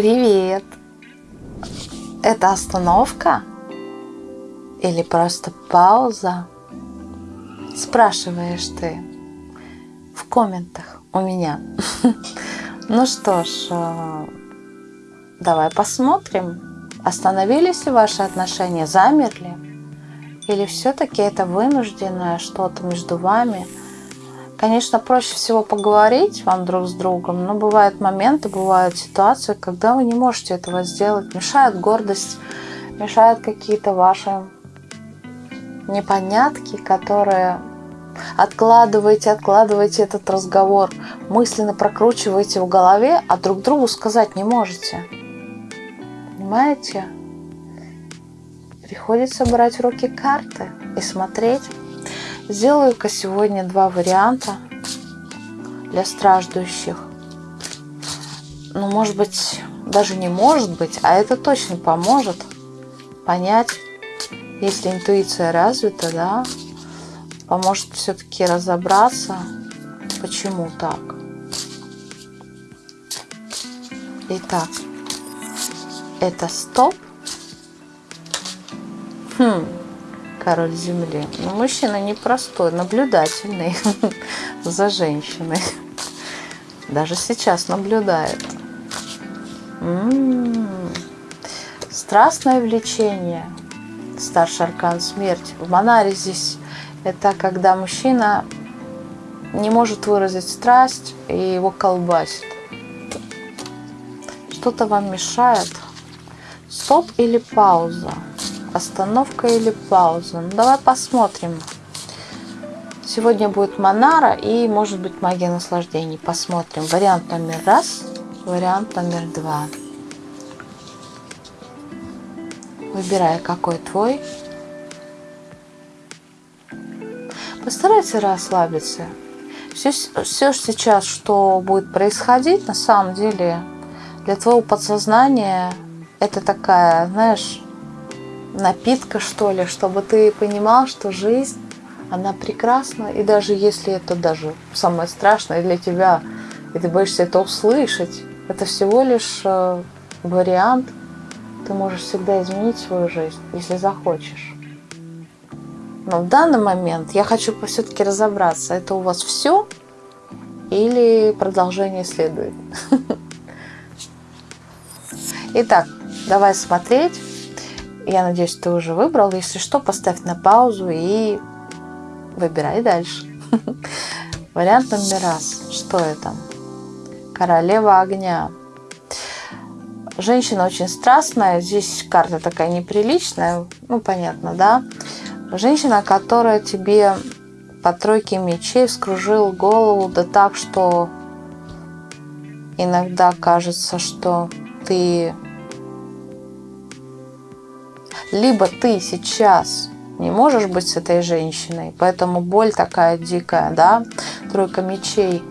Привет! Это остановка? Или просто пауза? Спрашиваешь ты в комментах у меня. Ну что ж, э, давай посмотрим, остановились ли ваши отношения, замерли? Или все-таки это вынужденное что-то между вами – Конечно, проще всего поговорить вам друг с другом, но бывают моменты, бывают ситуации, когда вы не можете этого сделать. Мешает гордость, мешают какие-то ваши непонятки, которые откладываете, откладываете этот разговор, мысленно прокручиваете в голове, а друг другу сказать не можете. Понимаете? Приходится брать в руки карты и смотреть, Сделаю-ка сегодня два варианта для страждущих. Ну, может быть, даже не может быть, а это точно поможет понять, если интуиция развита, да, поможет все-таки разобраться, почему так. Итак, это стоп. Хм король земли. Но мужчина непростой, наблюдательный за женщиной. Даже сейчас наблюдает. М -м -м. Страстное влечение. Старший аркан смерть. В Монаре здесь это когда мужчина не может выразить страсть и его колбасит. Что-то вам мешает. Стоп или пауза? Остановка или пауза? Ну, давай посмотрим. Сегодня будет Монара и, может быть, магия наслаждений. Посмотрим. Вариант номер раз, вариант номер два. Выбирай, какой твой. Постарайся расслабиться. Все, все сейчас, что будет происходить, на самом деле, для твоего подсознания, это такая, знаешь, напитка, что ли, чтобы ты понимал, что жизнь, она прекрасна, и даже если это даже самое страшное для тебя, и ты боишься это услышать, это всего лишь э, вариант, ты можешь всегда изменить свою жизнь, если захочешь. Но в данный момент я хочу все-таки разобраться, это у вас все или продолжение следует. Итак, давай смотреть. Я надеюсь, ты уже выбрал. Если что, поставь на паузу и выбирай дальше. Вариант номер раз. Что это? Королева огня. Женщина очень страстная. Здесь карта такая неприличная. Ну, понятно, да? Женщина, которая тебе по тройке мечей вскружил голову, да так, что иногда кажется, что ты либо ты сейчас не можешь быть с этой женщиной, поэтому боль такая дикая, да, тройка мечей,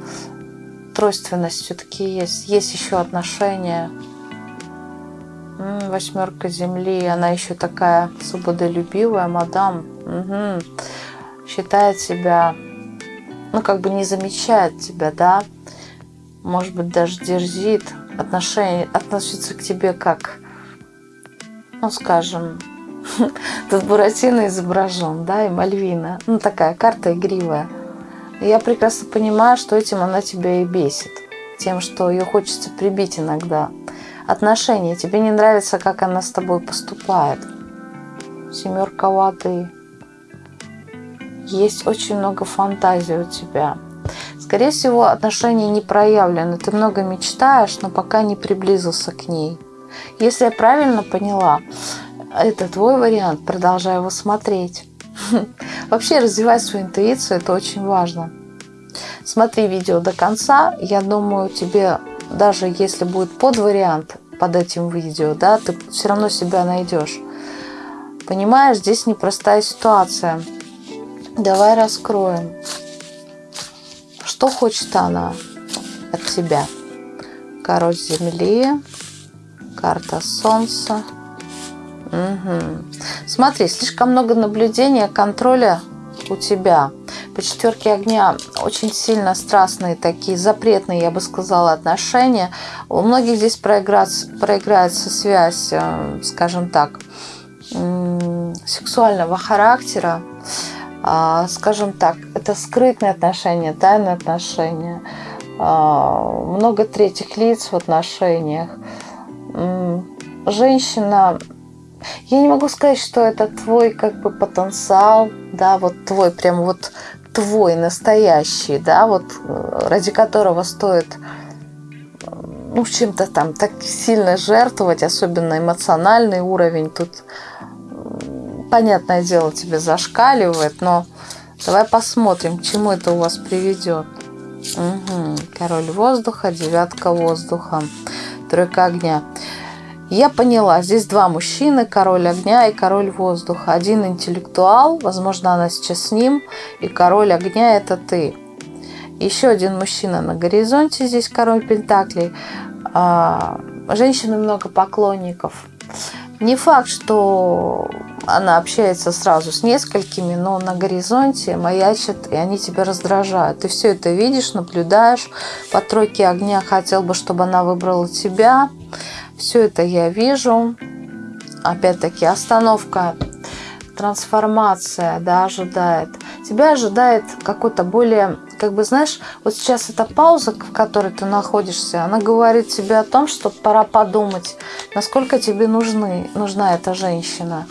тройственность все-таки есть, есть еще отношения, восьмерка земли, она еще такая свободолюбивая, мадам, угу. считает себя, ну как бы не замечает тебя, да, может быть даже дерзит, отношение, относится к тебе как ну, скажем, тут Буратино изображен, да, и Мальвина. Ну, такая карта игривая. я прекрасно понимаю, что этим она тебя и бесит. Тем, что ее хочется прибить иногда. Отношения. Тебе не нравится, как она с тобой поступает. Семерка воды. Есть очень много фантазий у тебя. Скорее всего, отношения не проявлены. Ты много мечтаешь, но пока не приблизился к ней. Если я правильно поняла, это твой вариант, продолжай его смотреть. Вообще развивать свою интуицию, это очень важно. Смотри видео до конца, я думаю, тебе даже если будет под вариант под этим видео, да, ты все равно себя найдешь. Понимаешь, здесь непростая ситуация. Давай раскроем. Что хочет она от тебя? Король земли, Карта Солнца. Угу. Смотри, слишком много наблюдения, контроля у тебя. по четверке огня очень сильно страстные такие, запретные, я бы сказала, отношения. У многих здесь проиграется, проиграется связь, э, скажем так, сексуального характера. А, скажем так, это скрытные отношения, тайные отношения. А, много третьих лиц в отношениях. Женщина я не могу сказать, что это твой как бы потенциал, да, вот твой, прям вот твой настоящий, да, вот э, ради которого стоит ну, чем-то там так сильно жертвовать, особенно эмоциональный уровень тут, понятное дело, тебе зашкаливает, но давай посмотрим, к чему это у вас приведет. Угу. Король воздуха, девятка воздуха, тройка огня. Я поняла, здесь два мужчины, король огня и король воздуха. Один интеллектуал, возможно, она сейчас с ним, и король огня – это ты. Еще один мужчина на горизонте, здесь король пентаклей. А, женщины много поклонников. Не факт, что она общается сразу с несколькими, но на горизонте маячит, и они тебя раздражают. Ты все это видишь, наблюдаешь. По тройке огня хотел бы, чтобы она выбрала тебя. Все это я вижу. Опять-таки остановка, трансформация да, ожидает. Тебя ожидает какой-то более, как бы знаешь, вот сейчас эта пауза, в которой ты находишься, она говорит тебе о том, что пора подумать, насколько тебе нужны, нужна эта женщина.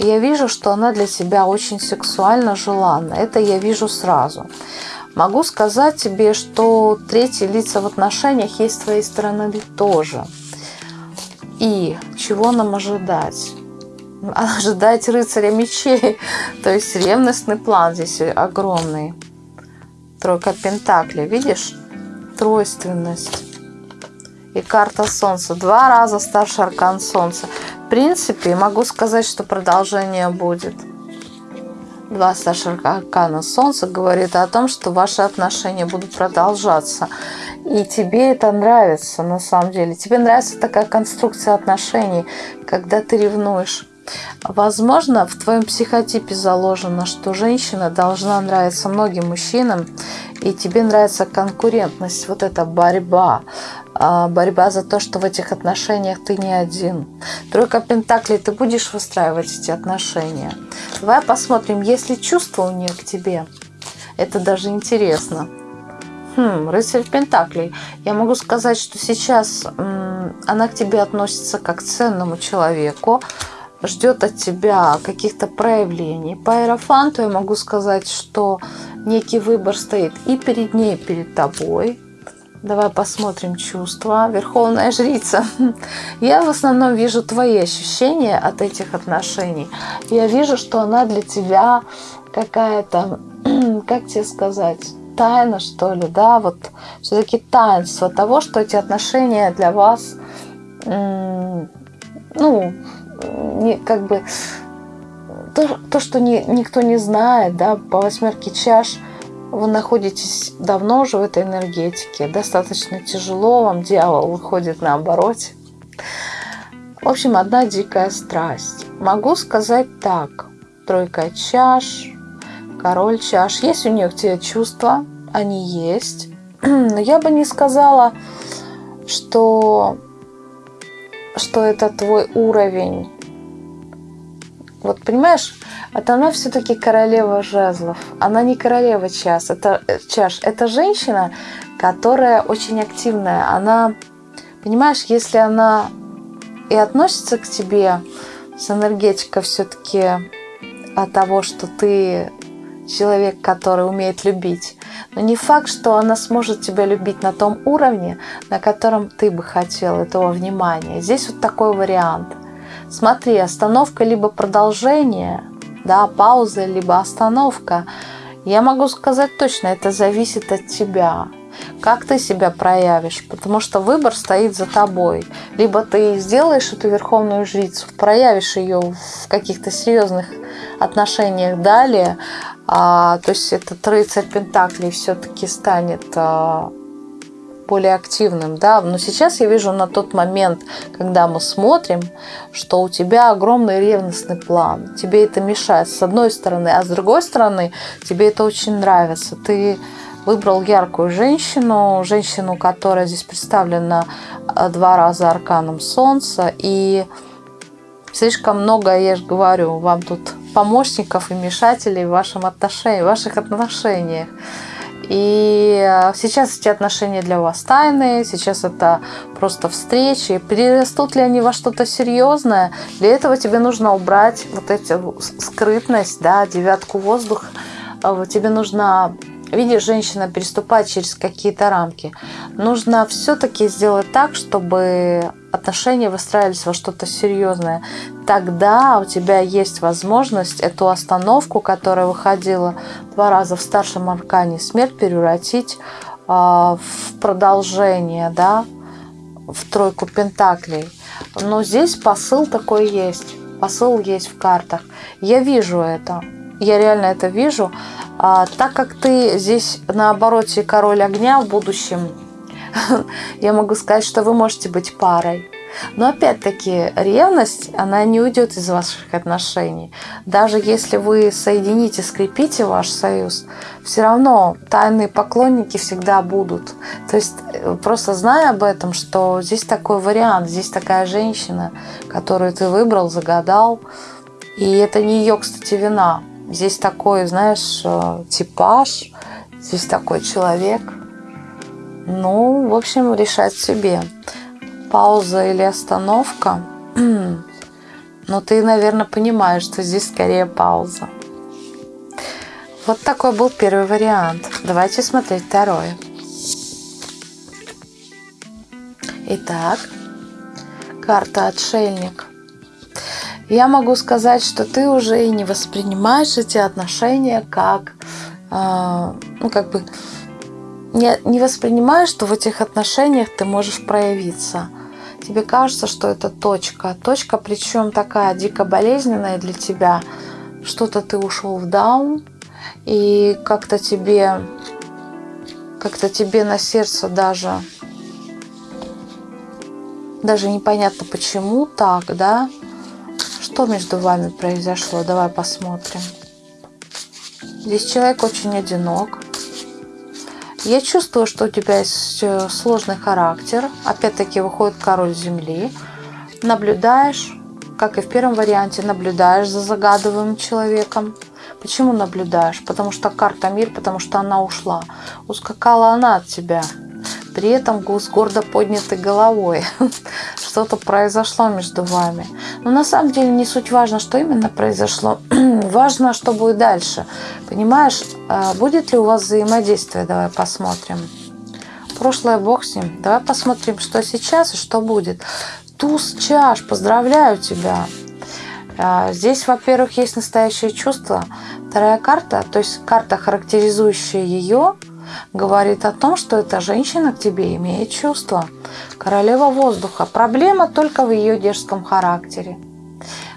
Я вижу, что она для тебя очень сексуально желанна. Это я вижу сразу. Могу сказать тебе, что третьи лица в отношениях есть с твоей стороны тоже – и чего нам ожидать? Ожидать рыцаря мечей. То есть ревностный план здесь огромный. Тройка пентаклей. Видишь? Тройственность. И карта солнца. Два раза старший аркан солнца. В принципе, могу сказать, что продолжение будет. Два старших аркана солнца говорит о том, что ваши отношения будут продолжаться. И тебе это нравится на самом деле. Тебе нравится такая конструкция отношений, когда ты ревнуешь. Возможно, в твоем психотипе заложено, что женщина должна нравиться многим мужчинам, и тебе нравится конкурентность, вот эта борьба, а, борьба за то, что в этих отношениях ты не один. Тройка Пентаклей, ты будешь выстраивать эти отношения. Давай посмотрим, есть ли чувство у нее к тебе. Это даже интересно. Хм, рыцарь Пентаклей. Я могу сказать, что сейчас она к тебе относится как к ценному человеку, ждет от тебя каких-то проявлений. По аэрофанту я могу сказать, что некий выбор стоит и перед ней, и перед тобой. Давай посмотрим чувства. Верховная жрица. Я в основном вижу твои ощущения от этих отношений. Я вижу, что она для тебя какая-то, как тебе сказать, тайна, что ли, да, вот все-таки таинство того, что эти отношения для вас, ну, не, как бы то, то что не, никто не знает, да, по восьмерке чаш вы находитесь давно уже в этой энергетике, достаточно тяжело, вам дьявол выходит на обороте. В общем, одна дикая страсть. Могу сказать так. Тройка чаш, король чаш. Есть у к тебе чувства, они есть. Но я бы не сказала, что что это твой уровень. Вот понимаешь, это она все-таки королева жезлов. Она не королева час, это э, чаш. Это женщина, которая очень активная. Она, понимаешь, если она и относится к тебе с энергетикой все-таки от того, что ты человек, который умеет любить. Но не факт, что она сможет тебя любить на том уровне, на котором ты бы хотел этого внимания. Здесь вот такой вариант. Смотри, остановка либо продолжение, да, пауза, либо остановка. Я могу сказать точно, это зависит от тебя как ты себя проявишь, потому что выбор стоит за тобой. Либо ты сделаешь эту верховную жрицу, проявишь ее в каких-то серьезных отношениях далее, а, то есть этот рыцарь Пентаклей все-таки станет а, более активным, да, но сейчас я вижу на тот момент, когда мы смотрим, что у тебя огромный ревностный план, тебе это мешает с одной стороны, а с другой стороны тебе это очень нравится, ты выбрал яркую женщину, женщину, которая здесь представлена э, два раза арканом солнца, и слишком много, я же говорю, вам тут помощников и мешателей в, вашем отношении, в ваших отношениях. И э, сейчас эти отношения для вас тайные, сейчас это просто встречи. Перерастут ли они во что-то серьезное? Для этого тебе нужно убрать вот эту скрытность, да, девятку воздуха. Э, тебе нужно видишь, женщина переступает через какие-то рамки. Нужно все-таки сделать так, чтобы отношения выстраивались во что-то серьезное. Тогда у тебя есть возможность эту остановку, которая выходила два раза в старшем аркане смерть, превратить э, в продолжение, да, в тройку пентаклей. Но здесь посыл такой есть. Посыл есть в картах. Я вижу это. Я реально это вижу. А, так как ты здесь на обороте король огня в будущем, я могу сказать, что вы можете быть парой. Но опять-таки ревность, она не уйдет из ваших отношений. Даже если вы соедините, скрепите ваш союз, все равно тайные поклонники всегда будут. То есть э, просто зная об этом, что здесь такой вариант, здесь такая женщина, которую ты выбрал, загадал, и это не ее, кстати, вина. Здесь такой, знаешь, э, типаж, здесь такой человек. Ну, в общем, решать себе. Пауза или остановка. Но ты, наверное, понимаешь, что здесь скорее пауза. Вот такой был первый вариант. Давайте смотреть второй. Итак, карта «Отшельник» я могу сказать, что ты уже и не воспринимаешь эти отношения как, э, ну, как бы, не, не воспринимаешь, что в этих отношениях ты можешь проявиться. Тебе кажется, что это точка. Точка, причем такая дико болезненная для тебя. Что-то ты ушел в даун, и как-то тебе, как-то тебе на сердце даже, даже непонятно почему так, да, что между вами произошло? Давай посмотрим. Здесь человек очень одинок. Я чувствую, что у тебя есть э, сложный характер. Опять-таки выходит король земли. Наблюдаешь, как и в первом варианте, наблюдаешь за загадываемым человеком. Почему наблюдаешь? Потому что карта мир, потому что она ушла. Ускакала она от тебя при этом с гордо поднятой головой. Что-то произошло между вами. Но на самом деле не суть важно, что именно произошло. важно, что будет дальше. Понимаешь, а будет ли у вас взаимодействие? Давай посмотрим. Прошлое бог с ним. Давай посмотрим, что сейчас и что будет. Туз чаш, поздравляю тебя. А, здесь, во-первых, есть настоящее чувство. Вторая карта, то есть карта, характеризующая ее, говорит о том, что эта женщина к тебе имеет чувства. Королева воздуха. Проблема только в ее дерзком характере.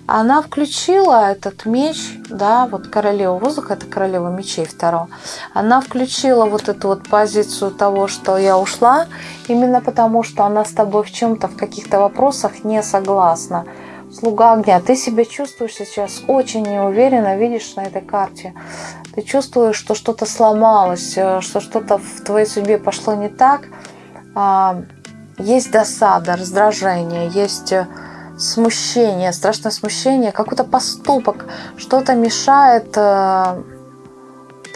Она включила этот меч, да, вот королева воздуха, это королева мечей второго. Она включила вот эту вот позицию того, что я ушла, именно потому, что она с тобой в чем-то, в каких-то вопросах не согласна. Слуга огня, ты себя чувствуешь сейчас очень неуверенно, видишь на этой карте. Ты чувствуешь, что что-то сломалось, э, что что-то в твоей судьбе пошло не так. А, есть досада, раздражение, есть э, смущение, страшное смущение, какой-то поступок, что-то мешает э,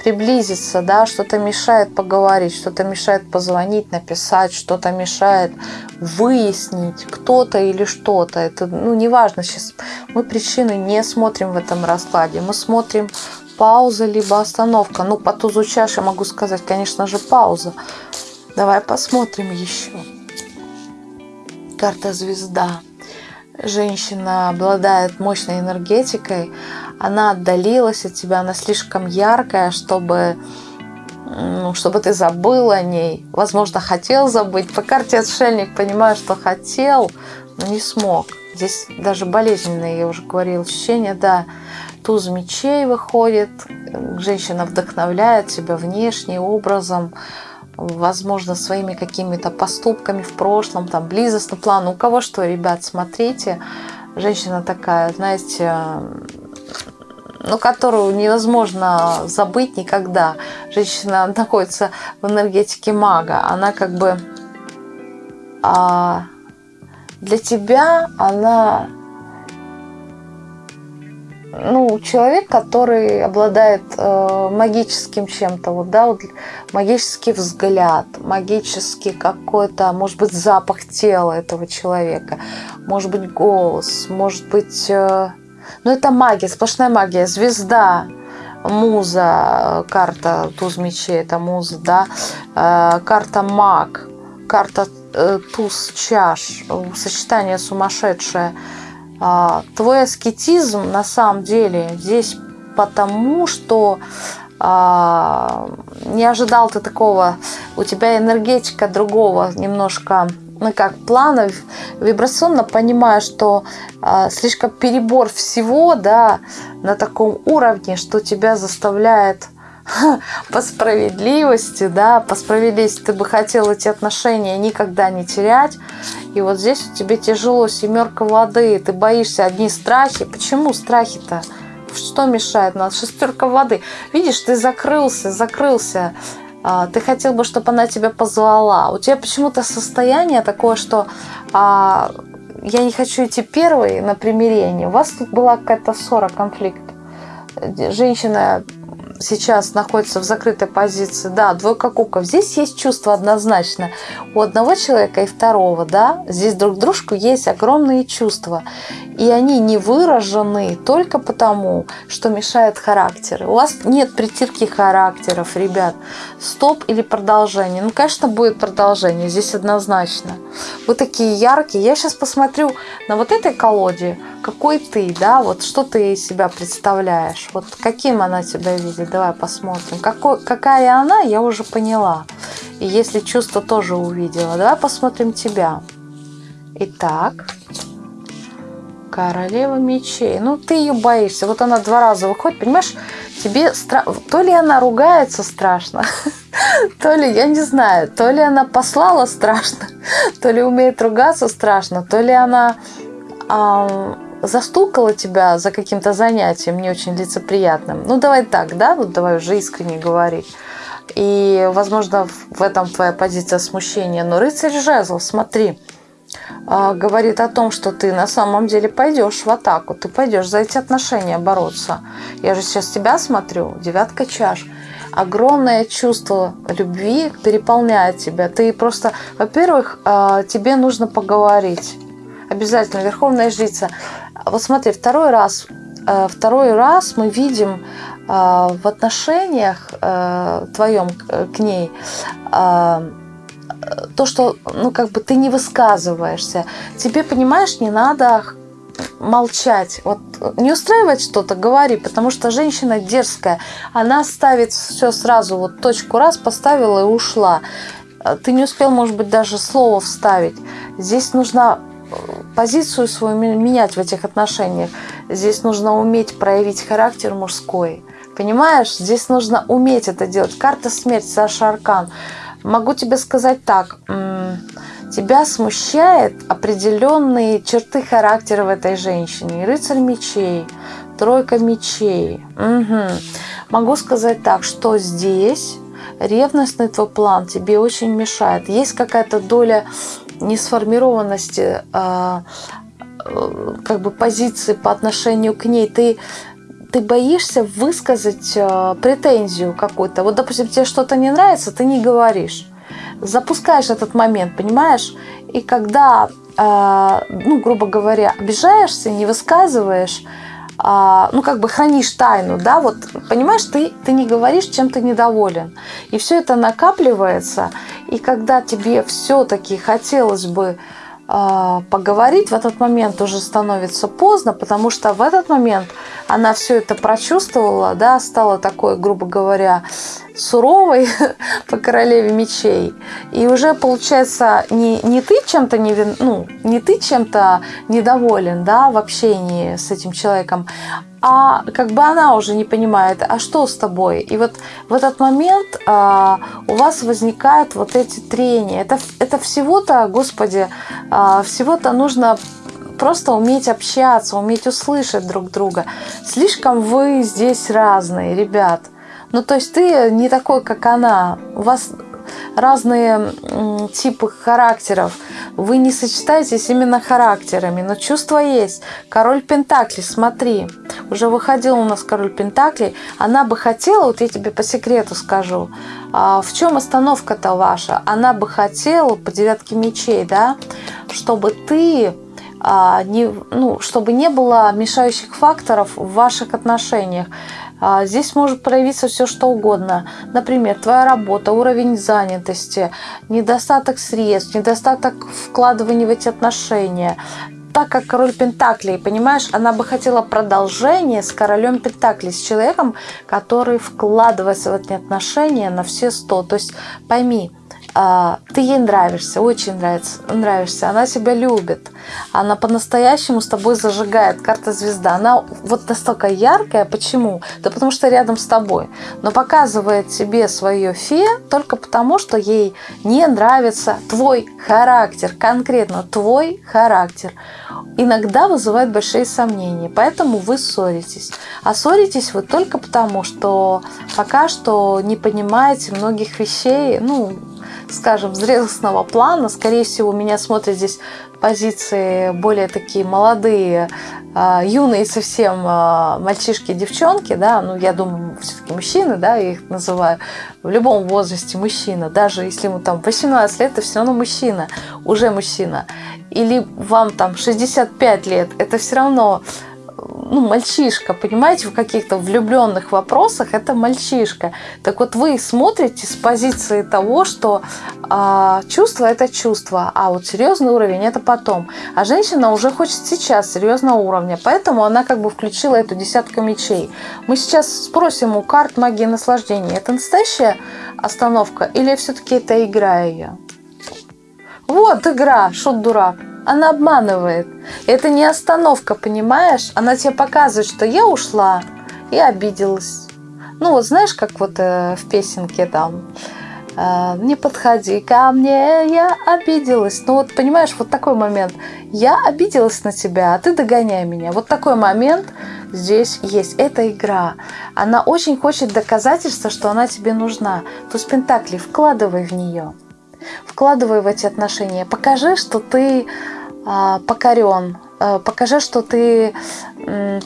приблизиться, да, что-то мешает поговорить, что-то мешает позвонить, написать, что-то мешает выяснить кто-то или что-то. Это, ну, неважно сейчас. Мы причины не смотрим в этом раскладе. Мы смотрим пауза либо остановка. Ну, по тузу чаши могу сказать, конечно же, пауза. Давай посмотрим еще. Карта звезда. Женщина обладает мощной энергетикой. Она отдалилась от тебя, она слишком яркая, чтобы ну, чтобы ты забыл о ней. Возможно, хотел забыть. По карте отшельник понимаю, что хотел, но не смог. Здесь даже болезненные, я уже говорила, ощущения, да туз мечей выходит, женщина вдохновляет себя внешне, образом, возможно, своими какими-то поступками в прошлом, там, близостный план. У кого что, ребят, смотрите. Женщина такая, знаете, ну, которую невозможно забыть никогда. Женщина находится в энергетике мага. Она как бы а, для тебя она ну, человек, который обладает э, магическим чем-то, вот, да, вот, магический взгляд, магический какой-то, может быть, запах тела этого человека, может быть, голос, может быть, э, ну, это магия, сплошная магия, звезда, муза, карта туз мечей, это муза, да, э, карта маг, карта э, туз чаш, сочетание сумасшедшее – твой аскетизм на самом деле здесь потому, что а, не ожидал ты такого, у тебя энергетика другого немножко, ну как, плана, вибрационно понимаю, что а, слишком перебор всего, да, на таком уровне, что тебя заставляет по справедливости, да, по справедливости ты бы хотел эти отношения никогда не терять. И вот здесь у тебя тяжело, семерка воды, ты боишься одни страхи. Почему страхи-то? Что мешает нас? Шестерка воды. Видишь, ты закрылся, закрылся. А, ты хотел бы, чтобы она тебя позвала. У тебя почему-то состояние такое, что а, я не хочу идти первой на примирение. У вас тут была какая-то ссора, конфликт. Женщина сейчас находится в закрытой позиции, да, двойка кубков, здесь есть чувство однозначно у одного человека и второго, да, здесь друг дружку есть огромные чувства, и они не выражены только потому, что мешает характеры. У вас нет притирки характеров, ребят. Стоп или продолжение? Ну, конечно, будет продолжение, здесь однозначно. Вы такие яркие. Я сейчас посмотрю на вот этой колоде, какой ты, да, вот что ты из себя представляешь, вот каким она тебя видит, давай посмотрим. Какой, какая она, я уже поняла. И если чувство тоже увидела, давай посмотрим тебя. Итак, королева мечей. Ну, ты ее боишься. Вот она два раза выходит, понимаешь, тебе страшно. То ли она ругается страшно, то ли, я не знаю, то ли она послала страшно, то ли умеет ругаться страшно, то ли она застукала тебя за каким-то занятием не очень лицеприятным, ну давай так, да, вот давай уже искренне говорить. И, возможно, в этом твоя позиция смущения. Но рыцарь жезлов, смотри, а, говорит о том, что ты на самом деле пойдешь в атаку, ты пойдешь за эти отношения бороться. Я же сейчас тебя смотрю, девятка чаш. Огромное чувство любви переполняет тебя. Ты просто, во-первых, а, тебе нужно поговорить. Обязательно, верховная жрица. Вот смотри, второй раз, э, второй раз мы видим э, в отношениях э, твоем к ней то, что, ну, как бы ты не высказываешься. Тебе, понимаешь, не надо молчать. Вот не устраивает что-то, говори, потому что женщина дерзкая. Она ставит все сразу, вот точку раз поставила и ушла. Ты не успел, может быть, даже слово вставить. Здесь нужно позицию свою менять в этих отношениях. Здесь нужно уметь проявить характер мужской. Понимаешь? Здесь нужно уметь это делать. Карта смерть, Саша Аркан. Могу тебе сказать так. Тебя смущает определенные черты характера в этой женщине. Рыцарь мечей, тройка мечей. Угу. Могу сказать так, что здесь ревностный твой план тебе очень мешает. Есть какая-то доля несформированности а, э, как бы позиции по отношению к ней, ты ты боишься высказать э, претензию какую-то. Вот, допустим, тебе что-то не нравится, ты не говоришь. Запускаешь этот момент, понимаешь? И когда, э, ну, грубо говоря, обижаешься, не высказываешь, а, ну, как бы хранишь тайну, да, вот, понимаешь, ты, ты не говоришь, чем ты недоволен. И все это накапливается, и когда тебе все-таки хотелось бы э, поговорить, в этот момент уже становится поздно, потому что в этот момент она все это прочувствовала, да, стала такой, грубо говоря, суровый по королеве мечей. И уже получается не, не ты чем-то не, ну, не ты чем-то недоволен да, в общении с этим человеком, а как бы она уже не понимает, а что с тобой? И вот в этот момент а, у вас возникают вот эти трения. Это, это всего-то, Господи, а, всего-то нужно просто уметь общаться, уметь услышать друг друга. Слишком вы здесь разные, ребят. Ну, то есть ты не такой, как она. У вас разные типы характеров. Вы не сочетаетесь именно характерами, но чувства есть. Король Пентакли, смотри, уже выходил у нас король Пентакли. Она бы хотела, вот я тебе по секрету скажу, а, в чем остановка-то ваша? Она бы хотела по девятке мечей, да, чтобы ты а, не, ну, чтобы не было мешающих факторов в ваших отношениях. А, здесь может проявиться все что угодно. Например, твоя работа, уровень занятости, недостаток средств, недостаток вкладывания в эти отношения. Так как король Пентаклей, понимаешь, она бы хотела продолжение с королем Пентаклей, с человеком, который вкладывается в эти отношения на все сто. То есть пойми, ты ей нравишься, очень нравится, нравишься, она тебя любит, она по-настоящему с тобой зажигает, карта звезда, она вот настолько яркая, почему? Да потому что рядом с тобой, но показывает тебе свое фе только потому, что ей не нравится твой характер, конкретно твой характер. Иногда вызывает большие сомнения, поэтому вы ссоритесь. А ссоритесь вы только потому, что пока что не понимаете многих вещей, ну, скажем, зрелостного плана. Скорее всего, меня смотрят здесь позиции более такие молодые, а, юные совсем а, мальчишки девчонки, да, ну, я думаю, все-таки мужчины, да, я их называю, в любом возрасте мужчина, даже если ему там 18 лет, это все равно мужчина, уже мужчина. Или вам там 65 лет, это все равно ну, мальчишка, понимаете, в каких-то влюбленных вопросах это мальчишка. Так вот вы смотрите с позиции того, что э, чувство это чувство, а вот серьезный уровень это потом. А женщина уже хочет сейчас серьезного уровня, поэтому она как бы включила эту десятку мечей. Мы сейчас спросим у карт магии наслаждения, это настоящая остановка или все-таки это игра ее? Вот игра, шут дурак. Она обманывает. Это не остановка, понимаешь? Она тебе показывает, что я ушла и обиделась. Ну вот знаешь, как вот э, в песенке там э, «Не подходи ко мне, я обиделась». Ну вот понимаешь, вот такой момент. Я обиделась на тебя, а ты догоняй меня. Вот такой момент здесь есть. Это игра. Она очень хочет доказательства, что она тебе нужна. То есть Пентакли, вкладывай в нее. Вкладывай в эти отношения. Покажи, что ты покорен. А, покажи, что ты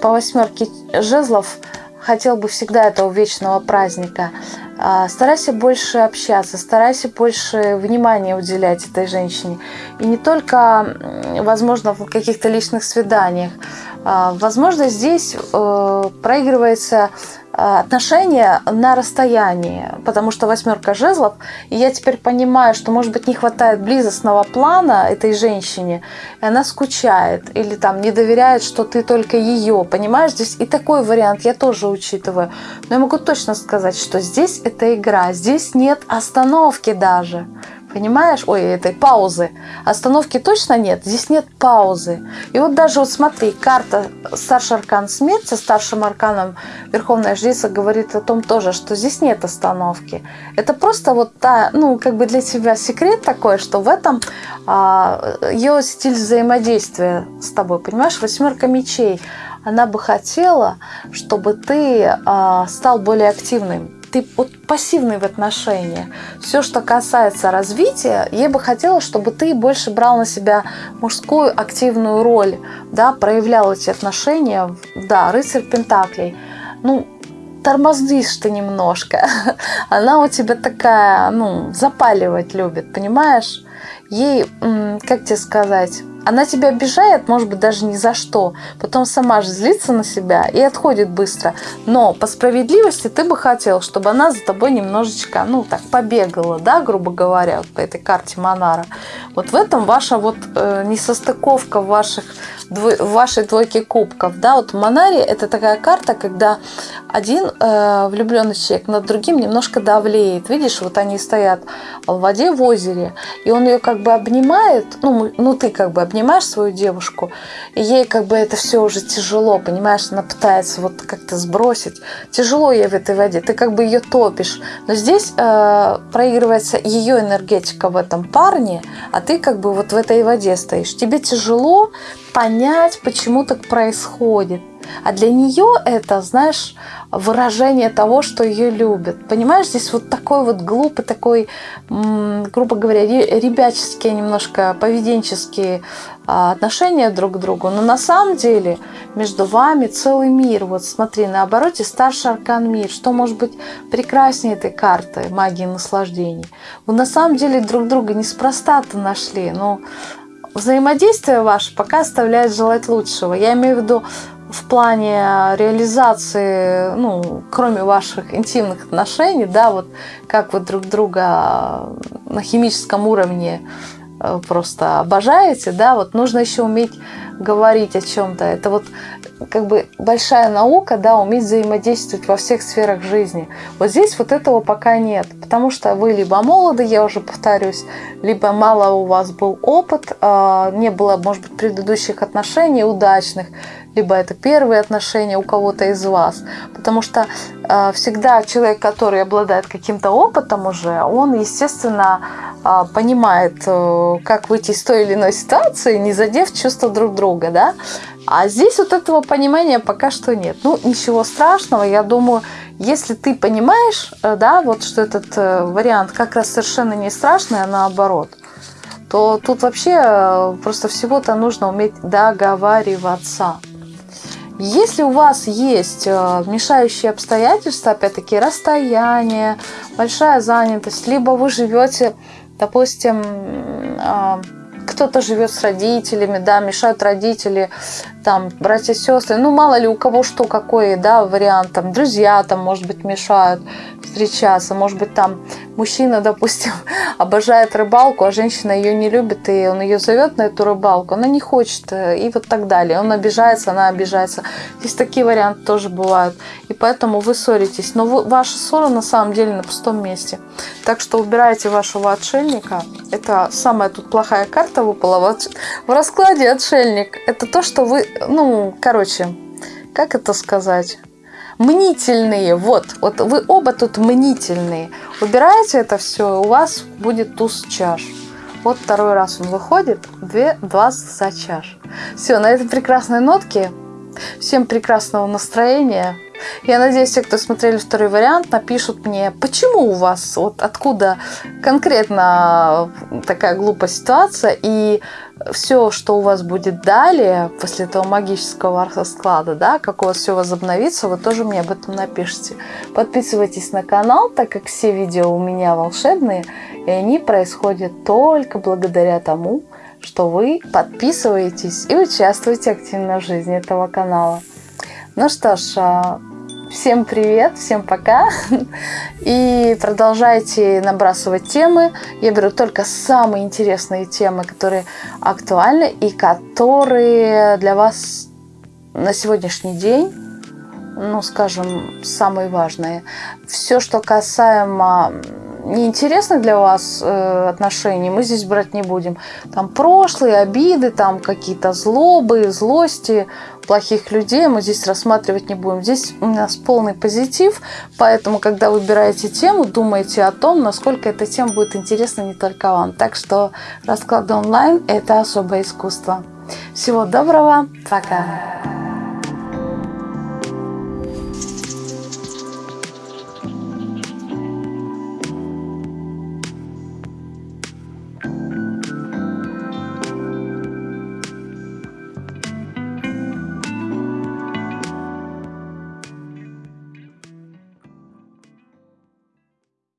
по восьмерке жезлов хотел бы всегда этого вечного праздника. А, старайся больше общаться, старайся больше внимания уделять этой женщине. И не только, возможно, в каких-то личных свиданиях. Возможно, здесь э, проигрывается отношения на расстоянии, потому что восьмерка жезлов, и я теперь понимаю, что, может быть, не хватает близостного плана этой женщине, и она скучает, или там не доверяет, что ты только ее, понимаешь, здесь и такой вариант я тоже учитываю, но я могу точно сказать, что здесь это игра, здесь нет остановки даже, Понимаешь? Ой, этой паузы. Остановки точно нет. Здесь нет паузы. И вот даже вот смотри, карта старший аркан смерти, старшим арканом Верховная Жрица говорит о том тоже, что здесь нет остановки. Это просто вот та, ну, как бы для тебя секрет такой, что в этом а, ее стиль взаимодействия с тобой. Понимаешь? Восьмерка мечей. Она бы хотела, чтобы ты а, стал более активным ты вот пассивный в отношениях. Все, что касается развития, я бы хотела, чтобы ты больше брал на себя мужскую активную роль, да, проявлял эти отношения. Да, рыцарь Пентаклей. Ну, тормоздишь ты немножко. Она у тебя такая, ну, запаливать любит, понимаешь? Ей, как тебе сказать, она тебя обижает, может быть, даже ни за что. Потом сама же злится на себя и отходит быстро. Но по справедливости ты бы хотел, чтобы она за тобой немножечко, ну, так, побегала, да, грубо говоря, вот по этой карте Монара. Вот в этом ваша вот э, несостыковка в ваших в вашей двойке кубков, да, вот Монари это такая карта, когда один э, влюбленный человек над другим немножко давлеет. Видишь, вот они стоят в воде в озере, и он ее как бы обнимает, ну, ну ты как бы обнимаешь свою девушку, и ей как бы это все уже тяжело, понимаешь, она пытается вот как-то сбросить. Тяжело ей в этой воде, ты как бы ее топишь. Но здесь э, проигрывается ее энергетика в этом парне, а ты как бы вот в этой воде стоишь. Тебе тяжело понять, почему так происходит. А для нее это, знаешь, выражение того, что ее любят. Понимаешь, здесь вот такой вот глупый, такой, грубо говоря, ребяческие немножко поведенческие а, отношения друг к другу. Но на самом деле между вами целый мир. Вот смотри, на обороте старший аркан мир. Что может быть прекраснее этой карты магии наслаждений? Вы на самом деле друг друга неспроста-то нашли. Но взаимодействие ваше пока оставляет желать лучшего. Я имею в виду в плане реализации, ну, кроме ваших интимных отношений, да, вот как вы друг друга на химическом уровне э, просто обожаете, да, вот нужно еще уметь говорить о чем-то. Это вот как бы большая наука, да, уметь взаимодействовать во всех сферах жизни. Вот здесь вот этого пока нет, потому что вы либо молоды, я уже повторюсь, либо мало у вас был опыт, а, не было, может быть, предыдущих отношений удачных, либо это первые отношения у кого-то из вас. Потому что э, всегда человек, который обладает каким-то опытом уже, он, естественно, э, понимает, э, как выйти из той или иной ситуации, не задев чувства друг друга, да. А здесь вот этого понимания пока что нет. Ну, ничего страшного, я думаю, если ты понимаешь, э, да, вот что этот э, вариант как раз совершенно не страшный, а наоборот, то тут вообще э, просто всего-то нужно уметь договариваться. Если у вас есть э, мешающие обстоятельства, опять-таки расстояние, большая занятость, либо вы живете, допустим, а, кто-то живет с родителями, да, мешают родители, там, братья, сестры, ну, мало ли у кого что, какой, да, вариант, там, друзья, там, может быть, мешают встречаться, может быть, там, мужчина, допустим, обожает рыбалку, а женщина ее не любит, и он ее зовет на эту рыбалку, она не хочет, э, и вот так далее. Он обижается, она обижается. Здесь такие варианты тоже бывают. И поэтому вы ссоритесь. Но вы, ваша ссора на самом деле на пустом месте. Так что убирайте вашего отшельника. Это самая тут плохая карта выпала в раскладе отшельник. Это то, что вы, ну, короче, как это сказать? мнительные. Вот, вот вы оба тут мнительные. Убираете это все, у вас будет туз чаш. Вот второй раз он выходит, две, два за чаш. Все, на этой прекрасной нотке. Всем прекрасного настроения. Я надеюсь, все, кто смотрели второй вариант, напишут мне, почему у вас, вот откуда конкретно такая глупая ситуация, и все, что у вас будет далее, после этого магического расклада, да, как у вас все возобновится, вы тоже мне об этом напишите. Подписывайтесь на канал, так как все видео у меня волшебные, и они происходят только благодаря тому, что вы подписываетесь и участвуете активно в жизни этого канала. Ну что ж, а, Всем привет, всем пока. И продолжайте набрасывать темы. Я беру только самые интересные темы, которые актуальны и которые для вас на сегодняшний день, ну, скажем, самые важные. Все, что касаемо неинтересных для вас э, отношений мы здесь брать не будем. Там прошлые обиды, там какие-то злобы, злости плохих людей мы здесь рассматривать не будем. Здесь у нас полный позитив, поэтому, когда выбираете тему, думайте о том, насколько эта тема будет интересна не только вам. Так что расклад онлайн – это особое искусство. Всего доброго, пока!